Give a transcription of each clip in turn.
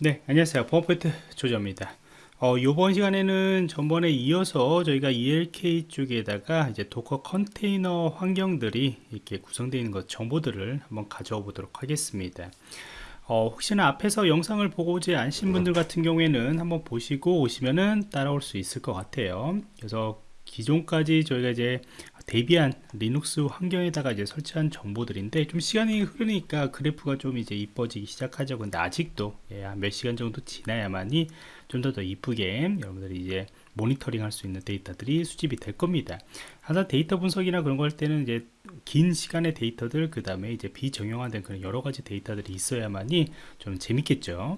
네 안녕하세요. 보안프로젝트 조정원입니다. 어, 이번 시간에는 전번에 이어서 저희가 ELK 쪽에다가 이제 Docker 컨테이너 환경들이 이렇게 구성되어 있는 것 정보들을 한번 가져와 보도록 하겠습니다. 어, 혹시나 앞에서 영상을 보고 오지 않으신 분들 같은 경우에는 한번 보시고 오시면은 따라올 수 있을 것 같아요. 그래서 기존까지 저희가 이제 Debian Linux 환경에다가 이제 설치한 정보들인데 좀 시간이 흐르니까 그래프가 좀 이제 이뻐지기 시작하죠. 근데 아직도 예, 몇 시간 정도 지나야만이 좀 더 더 이쁘게 여러분들이 이제 모니터링 할 수 있는 데이터들이 수집이 될 겁니다. 항상 데이터 분석이나 그런 거 할 때는 이제 긴 시간의 데이터들 그 다음에 이제 비정형화된 그런 여러 가지 데이터들이 있어야만이 좀 재밌겠죠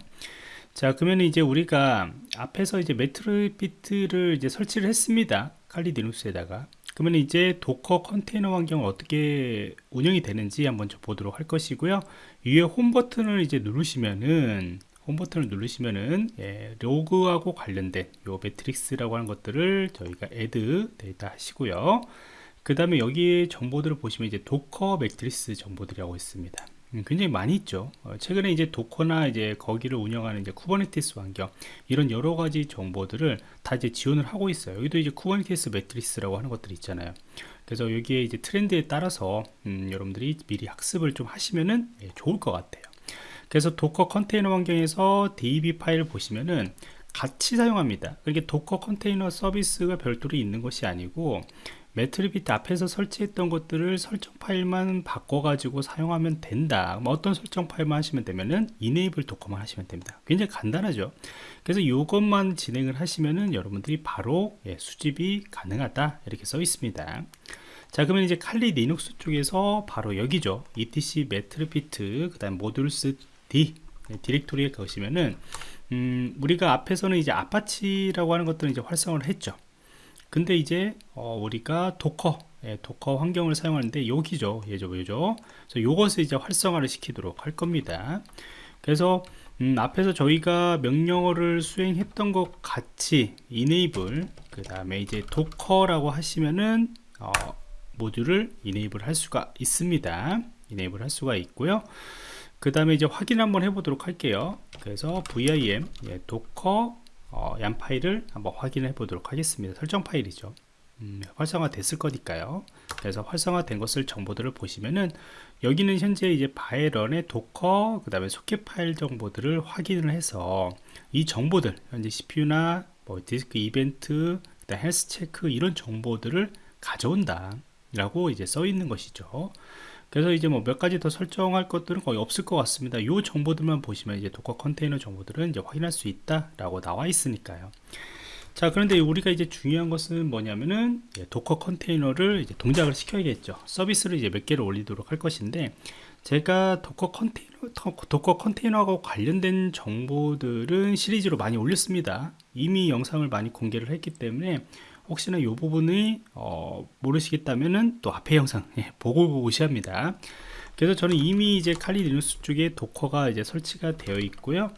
자 그러면 이제 우리가 앞에서 이제 Metricbeat를 이제 설치를 했습니다. 칼리 디눅스에다가. 그러면 이제 Docker 컨테이너 환경을 어떻게 운영이 되는지 한번 보도록 할 것이고요. 위에 홈 버튼을 이제 누르시면은 홈 버튼을 누르시면은 예, 로그하고 관련된 요 metrics라고 하는 것들을 저희가 add data 하시고요. 그 다음에 여기 정보들을 보시면 이제 Docker metrics 정보들이라고 있습니다. 음, 굉장히 많이 있죠. 어, 최근에 이제 Docker나 이제 거기를 운영하는 이제 Kubernetes 환경 이런 여러 가지 정보들을 다 이제 지원을 하고 있어요. 여기도 이제 Kubernetes metrics라고 하는 것들이 있잖아요. 그래서 여기에 이제 트렌드에 따라서 음, 여러분들이 미리 학습을 좀 하시면은 예, 좋을 것 같아요. 그래서 Docker 컨테이너 환경에서 DB 파일을 보시면은 같이 사용합니다. 이게 Docker 컨테이너 서비스가 별도로 있는 것이 아니고 Metricbeat 앞에서 설치했던 것들을 설정 파일만 바꿔 가지고 사용하면 된다. 뭐 어떤 설정 파일만 하시면 되면은 enable Docker만 하시면 됩니다. 굉장히 간단하죠. 그래서 이것만 진행을 하시면은 여러분들이 바로 예, 수집이 가능하다 이렇게 써 있습니다. 자 그러면 이제 Kali Linux 쪽에서 바로 여기죠. etc Metricbeat 그 다음 modules.d 네, 디렉토리에 가시면은 음, 우리가 앞에서는 이제 Apache라고 하는 것들은 이제 활성화를 했죠. 근데 이제 어, 우리가 Docker 예, Docker 환경을 사용하는데 여기죠 예죠 예죠. 그래서 요것을 이제 활성화를 시키도록 할 겁니다. 그래서 음, 앞에서 저희가 명령어를 수행했던 것 같이 enable 그 다음에 이제 Docker라고 하시면은 어, 모듈을 enable 할 수가 있습니다. enable 할 수가 있고요. 그 다음에 이제 확인 한번 해보도록 할게요. 그래서 vim 예, Docker 어, yml 파일을 한번 확인해 보도록 하겠습니다. 설정 파일이죠. 음, 활성화 됐을 거니까요. 그래서 활성화 된 것을 정보들을 보시면은 여기는 현재 이제 var run의 Docker 그 다음에 소켓 파일 정보들을 확인을 해서 이 정보들 현재 CPU나 뭐 디스크 이벤트 health check 이런 정보들을 가져온다 라고 이제 써 있는 것이죠 그래서 이제 뭐 몇 가지 더 설정할 것들은 거의 없을 것 같습니다. 이 정보들만 보시면 이제 Docker 컨테이너 정보들은 이제 확인할 수 있다 라고 나와 있으니까요. 자 그런데 우리가 이제 중요한 것은 뭐냐면은 예, Docker 컨테이너를 이제 동작을 시켜야겠죠. 서비스를 이제 몇 개를 올리도록 할 것인데 제가 Docker 컨테이너 Docker 컨테이너하고 관련된 정보들은 시리즈로 많이 올렸습니다. 이미 영상을 많이 공개를 했기 때문에 혹시나 이 부분이 어, 모르시겠다면은 또 앞에 영상 예, 보고 오셔야 합니다. 그래서 저는 이미 이제 Kali Linux 쪽에 도커가 이제 설치가 되어 있고요.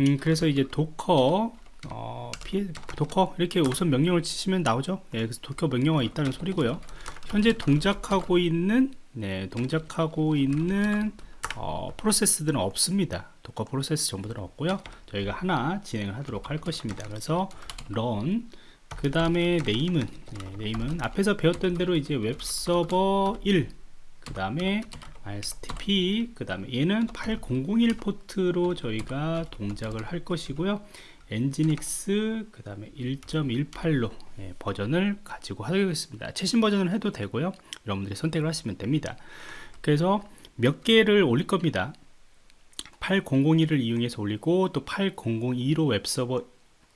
음, 그래서 이제 Docker 어, 피, Docker 이렇게 우선 명령을 치시면 나오죠. 예, 그래서 Docker 명령어 있다는 소리고요. 현재 동작하고 있는 네, 동작하고 있는 어, 프로세스들은 없습니다. Docker 프로세스 정보들은 없고요. 저희가 하나 진행을 하도록 할 것입니다. 그래서 run 그 다음에 name은 네, name은 앞에서 배웠던 대로 이제 웹서버 1 그 다음에 RSTP 그 다음에 얘는 8001 포트로 저희가 동작을 할 것이고요. Nginx 그 다음에 1.18로 예, 버전을 가지고 하겠습니다. 최신 버전을 해도 되고요. 여러분들이 선택을 하시면 됩니다. 그래서 몇 개를 올릴 겁니다. 8001을 이용해서 올리고 또 8002로 웹서버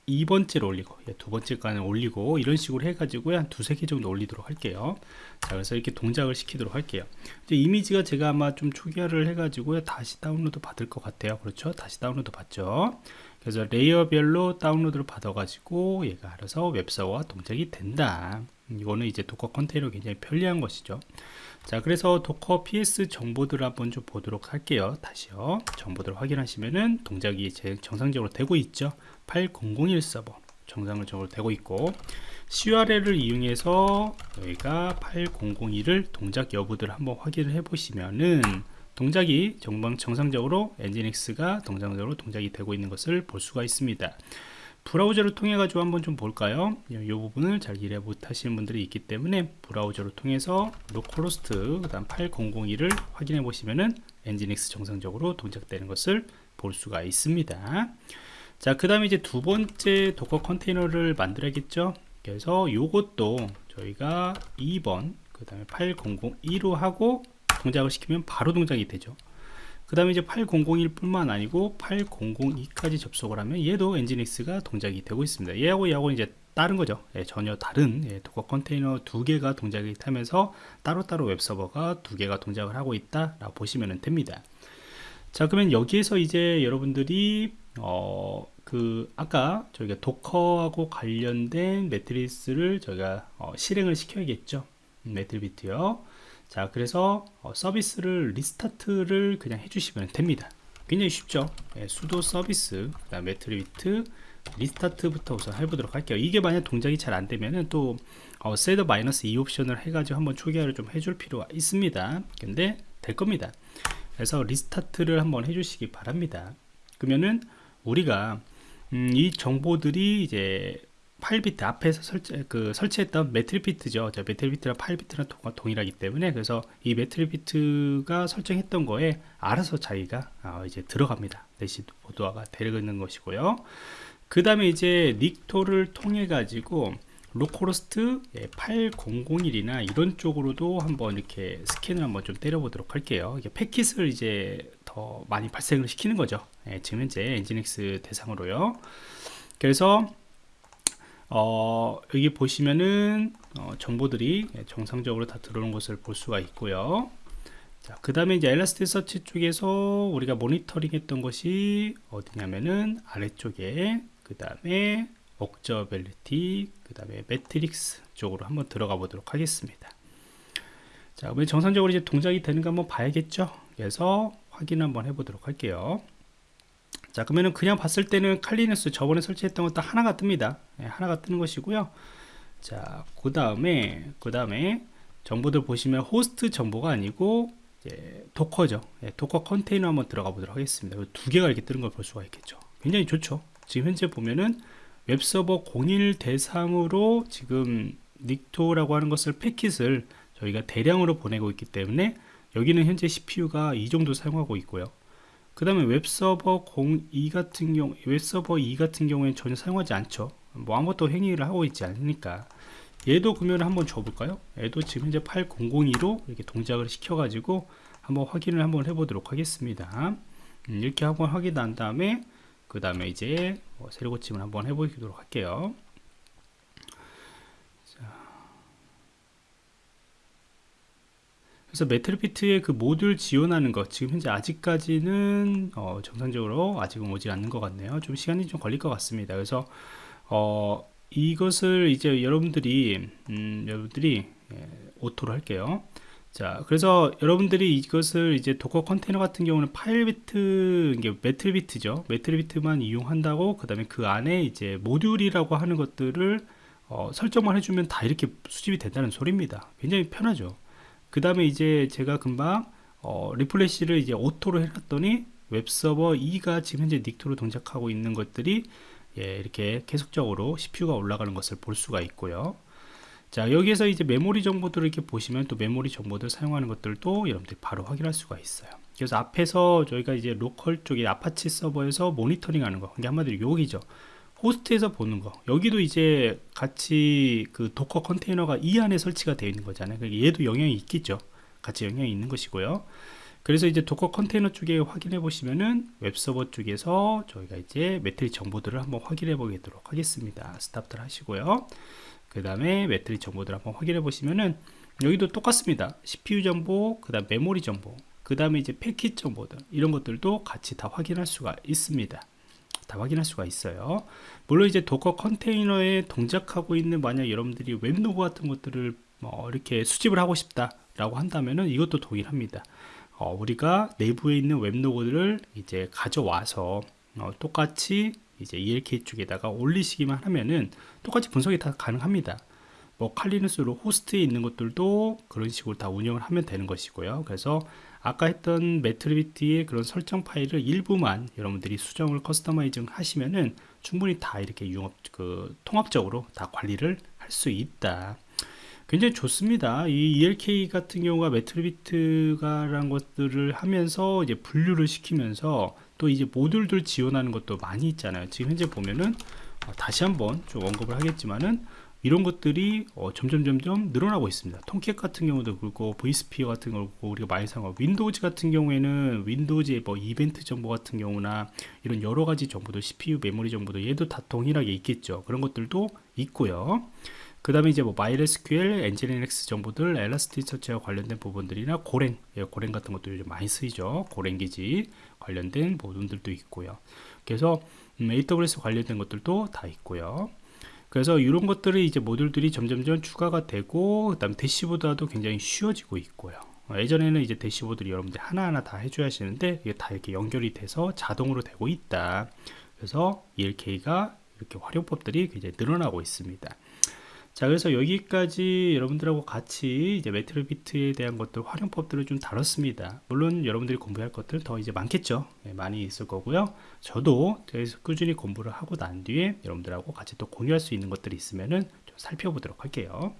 2번째로 올리고 예, 두 번째 간을 올리고 이런 식으로 해가지고 한 두세 개 정도 올리도록 할게요. 자 그래서 이렇게 동작을 시키도록 할게요. 이제 이미지가 제가 아마 좀 초기화를 해가지고 다시 다운로드 받을 것 같아요. 그렇죠? 다시 다운로드 받죠? 그래서 layer별로 다운로드를 받아 가지고 얘가 알아서 웹서버와 동작이 된다 이거는 이제 Docker 컨테이너 굉장히 편리한 것이죠. 자 그래서 Docker ps 정보들을 한번 좀 보도록 할게요. 다시요. 정보들을 확인하시면은 동작이 제 정상적으로 되고 있죠. 8001 서버 정상적으로 되고 있고 curl을 이용해서 저희가 8001을 동작 여부들을 한번 확인을 해 보시면은 동작이 정상적으로 Nginx가 정상적으로 동작이 되고 있는 것을 볼 수가 있습니다. 브라우저를 통해 가지고 한번 좀 볼까요? 이 부분을 잘 이해 못하시는 분들이 있기 때문에 브라우저를 통해서 localhost 그 다음 8001을 확인해 보시면은 Nginx 정상적으로 동작되는 것을 볼 수가 있습니다. 자, 그 다음에 이제 두 번째 Docker 컨테이너를 만들어야겠죠. 그래서 이것도 저희가 2번 그 다음에 8002로 하고 동작을 시키면 바로 동작이 되죠 그 다음에 이제 8001 뿐만 아니고 8002까지 접속을 하면 얘도 Nginx가 동작이 되고 있습니다. 얘하고 얘하고 이제 다른 거죠. 예, 전혀 다른 예, Docker 컨테이너 두 개가 동작이 되면서 따로따로 웹서버가 두 개가 동작을 하고 있다 라고 보시면 됩니다. 자 그러면 여기에서 이제 여러분들이 어, 그 아까 저희가 도커하고 관련된 metrics를 저희가 어, 실행을 시켜야겠죠? Metricbeat요 자 그래서 어, 서비스를 restart를 그냥 해주시면 됩니다. 굉장히 쉽죠? 예, sudo service 그 다음 Metricbeat restart부터 우선 해보도록 할게요. 이게 만약 동작이 잘 안되면은 또 어, setup 마이너스 e 옵션을 해가지고 한번 초기화를 좀 해줄 필요가 있습니다. 근데 될 겁니다. 그래서 restart를 한번 해주시기 바랍니다. 그러면은 우리가 음, 이 정보들이 이제 Filebeat 앞에서 설치, 그 설치했던 Metricbeat죠. Metricbeat랑 Filebeat랑 동일하기 때문에 그래서 이 Metricbeat가 설정했던 거에 알아서 자기가 어, 이제 들어갑니다. 대시보드화가 되는 것이고요. 그 다음에 이제 Nikto를 통해 가지고 localhost 8001이나 예, 이런 쪽으로도 한번 이렇게 스캔을 한번 좀 때려보도록 할게요. 이게 패킷을 이제 더 많이 발생을 시키는 거죠. 예, 지금 현재 Nginx 대상으로요. 그래서 어, 여기 보시면은 어, 정보들이 정상적으로 다 들어오는 것을 볼 수가 있고요. 자, 그 다음에 이제 Elasticsearch 쪽에서 우리가 모니터링 했던 것이 어디냐면은 아래쪽에 그 다음에 Observability 그 다음에 Metrics 쪽으로 한번 들어가 보도록 하겠습니다. 자, 그러면 정상적으로 이제 동작이 되는가 한번 봐야겠죠. 그래서 확인 한번 해보도록 할게요. 자 그러면은 그냥 봤을 때는 Kali Linux 저번에 설치했던 것도 하나가 뜹니다. 네, 하나가 뜨는 것이고요. 자 그 다음에 그 다음에 정보들 보시면 호스트 정보가 아니고 이제 Docker죠. 네, Docker 컨테이너 한번 들어가 보도록 하겠습니다. 두 개가 이렇게 뜨는 걸 볼 수가 있겠죠. 굉장히 좋죠. 지금 현재 보면은 웹서버 01 대상으로 지금 Nikto라고 하는 것을 패킷을 저희가 대량으로 보내고 있기 때문에 여기는 현재 CPU가 이 정도 사용하고 있고요 그 다음에 웹서버 02 같은 경우 웹서버 2 같은 경우에는 전혀 사용하지 않죠. 뭐 아무것도 행위를 하고 있지 않으니까. 얘도 금연을 한번 줘볼까요? 얘도 지금 현재 8002로 이렇게 동작을 시켜 가지고 한번 확인을 한번 해보도록 하겠습니다. 음, 이렇게 한번 확인한 다음에 그 다음에 이제 뭐 세로 고침을 한번 해보도록 할게요 그래서 Metricbeat의 그 모듈 지원하는 것 지금 현재 아직까지는 어, 정상적으로 아직은 오지 않는 것 같네요. 좀 시간이 좀 걸릴 것 같습니다. 그래서 어, 이것을 이제 여러분들이 음, 여러분들이 예, auto로 할게요. 자 그래서 여러분들이 이것을 이제 Docker 컨테이너 같은 경우는 Filebeat 이게 Metricbeat죠. Metricbeat만 이용한다고 그 다음에 그 안에 이제 모듈이라고 하는 것들을 어, 설정만 해주면 다 이렇게 수집이 된다는 소리입니다. 굉장히 편하죠 그 다음에 이제 제가 금방 어, refresh를 이제 auto로 해놨더니 웹서버 2가 지금 현재 Nikto로 동작하고 있는 것들이 예, 이렇게 계속적으로 CPU가 올라가는 것을 볼 수가 있고요. 자 여기에서 이제 메모리 정보들을 이렇게 보시면 또 메모리 정보들 사용하는 것들도 여러분들이 바로 확인할 수가 있어요. 그래서 앞에서 저희가 이제 local 쪽에 아파치 서버에서 모니터링 하는 거, 이게 한마디로 여기죠. 호스트에서 보는 거. 여기도 이제 같이 그 Docker 컨테이너가 이 안에 설치가 되어 있는 거잖아요. 그러니까 얘도 영향이 있겠죠. 같이 영향이 있는 것이고요. 그래서 이제 Docker 컨테이너 쪽에 확인해 보시면은 웹서버 쪽에서 저희가 이제 metric 정보들을 한번 확인해 보도록 하겠습니다. stop들 하시고요. 그 다음에 metric 정보들 한번 확인해 보시면은 여기도 똑같습니다. CPU 정보 그 다음 메모리 정보 그 다음에 이제 패킷 정보들 이런 것들도 같이 다 확인할 수가 있습니다 다 확인할 수가 있어요. 물론 이제 Docker 컨테이너에 동작하고 있는 만약 여러분들이 웹로그 같은 것들을 뭐 이렇게 수집을 하고 싶다 라고 한다면은 이것도 동일합니다. 어, 우리가 내부에 있는 웹로그들을 이제 가져와서 어, 똑같이 이제 ELK 쪽에다가 올리시기만 하면은 똑같이 분석이 다 가능합니다. 뭐 칼리누스로 호스트에 있는 것들도 그런 식으로 다 운영을 하면 되는 것이고요. 그래서 아까 했던 Metricbeat의 그런 설정 파일을 일부만 여러분들이 수정을 customizing 하시면은 충분히 다 이렇게 융합 그 통합적으로 다 관리를 할 수 있다. 굉장히 좋습니다. 이 ELK 같은 경우가 Metricbeat가라는 것들을 하면서 이제 분류를 시키면서 또 이제 모듈들 지원하는 것도 많이 있잖아요. 지금 현재 보면은 어, 다시 한번 좀 언급을 하겠지만은 이런 것들이 어, 점점 점점 늘어나고 있습니다. Tomcat 같은 경우도 그렇고 vSphere 같은 거 그렇고 우리가 많이 사용하고 Windows 같은 경우에는 Windows의 뭐 이벤트 정보 같은 경우나 이런 여러 가지 정보도 CPU 메모리 정보도 얘도 다 동일하게 있겠죠. 그런 것들도 있고요. 그 다음에 이제 뭐 MySQL, 엔지니엑스 정보들, 엘라스티서치와 관련된 부분들이나 고랭, 예, 고랭 같은 것도 요즘 많이 쓰이죠. 고랭 기지 관련된 부분들도 있고요. 그래서 음, AWS 관련된 것들도 다 있고요. 그래서 이런 것들이 이제 모듈들이 점점점 추가가 되고 그 다음 대시보드도 굉장히 쉬워지고 있고요. 어, 예전에는 이제 대시보드를 여러분들 하나하나 다 해줘야 하시는데 이게 다 이렇게 연결이 돼서 자동으로 되고 있다. 그래서 ELK가 이렇게 활용법들이 굉장히 늘어나고 있습니다. 자 그래서 여기까지 여러분들하고 같이 이제 매트리비트에 대한 것들 활용법들을 좀 다뤘습니다. 물론 여러분들이 공부할 것들 더 이제 많겠죠? 네, 많이 있을 거고요. 저도 계속 꾸준히 공부를 하고 난 뒤에 여러분들하고 같이 또 공유할 수 있는 것들이 있으면은 좀 살펴보도록 할게요